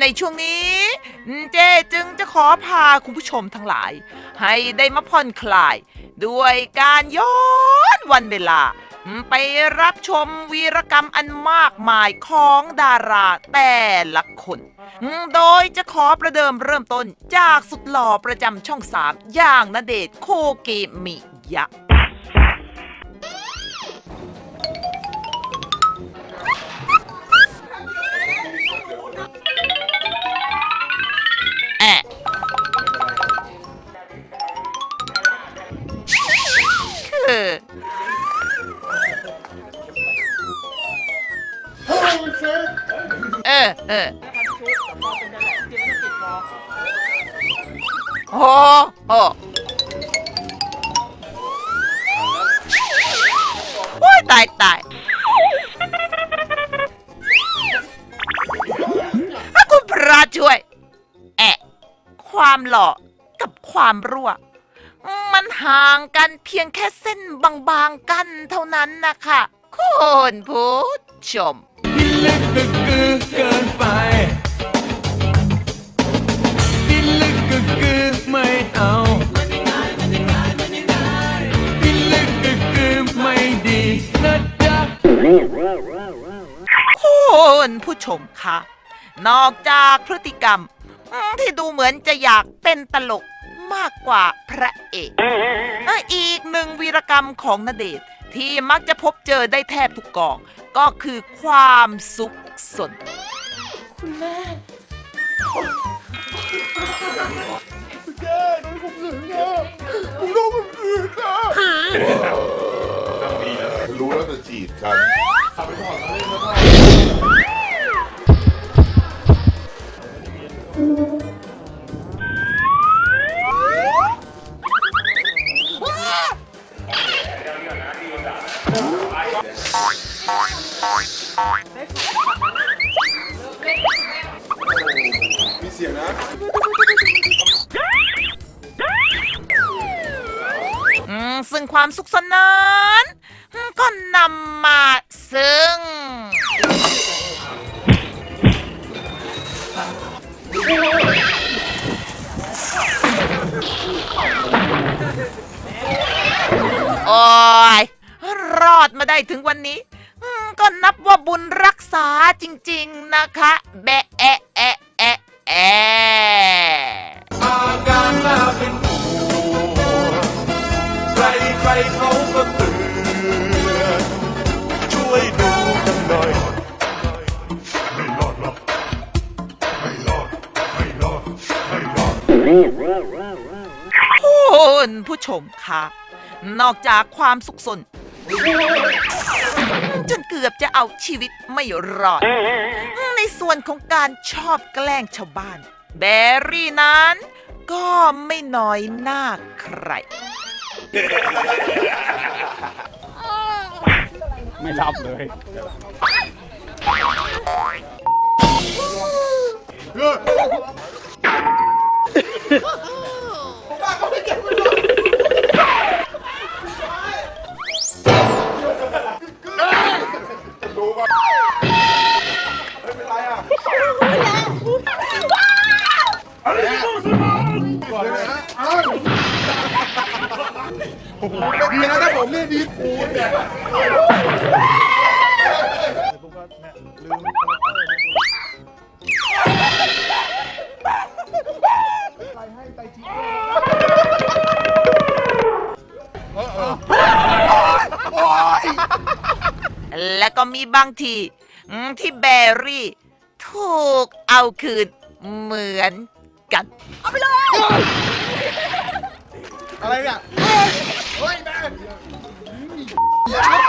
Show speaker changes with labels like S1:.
S1: ในช่วงนี้ เจจึงจะขอพาคุณผู้ชมทั้งหลาย ให้ได้มาผ่อนคลาย ด้วยการย้อนวันเวลา ไปรับชมวีรกรรมอันมากมายของดาราแต่ละคน โดยจะขอประเดิมเริ่มต้นจากสุดหล่อประจำช่องสามอย่างนเดชโคเกมิยะ เออเออโอ้โหโอ้ยตายตายถ้าคุณพระช่วย แอะ ความหล่อกับความรั่ว มันห่างกันเพียงแค่เส้นบางๆกันเท่านั้นนะคะคุณผู้ชม
S2: ที่ลึกก็คือเกินไปที่ลึกก็คือไม่เอาที่ลึกก็คือไม่ดีนะจ๊ะ
S1: คุณผู้ชมคะนอกจากพฤติกรรมที่ดูเหมือนจะอยากเป็นตลก มากกว่าพระเอกอีกหนึ่งวีรกรรมของนเดชที่มักจะพบเจอได้แทบทุกกอง ก็คือความสุขสน
S2: คุณแม่คุณแม่
S3: น้องผมเสียงอะ
S2: ผมน้องผมเส
S4: ียงอะ
S3: รู้แล้วจะจีบกันทำไปก่อนเล่
S1: นแล้วก็ึ่งความสุขสนาน ก็นำมาซึ่ง โอ้ย รอดมาได้ถึงวันนี้ ก็นับว่าบุญรักษาจริง ๆ นะคะ แบะแอะแอะแอะแอะ
S2: เขาก็เตือนช่วยดูกันหน่อย ไม่รอดหรอกไม่รอด ไม่รอด ไม่รอด
S1: คุณผู้ชมคะ นอกจากความสุขสน จนเกือบจะเอาชีวิตไม่รอด ในส่วนของการชอบแกล้งชาวบ้าน แบรี่นั้น ก็ไม่น้อยหน้าใคร
S4: ไม่รับเลย
S3: ดีนะถ้าผมเนี่ยดีคูณเนี่ย
S1: และก็มีบางทีที่แบรี่ ถูกเอาคืนเหมือนกัน เอะ
S3: ไร วิ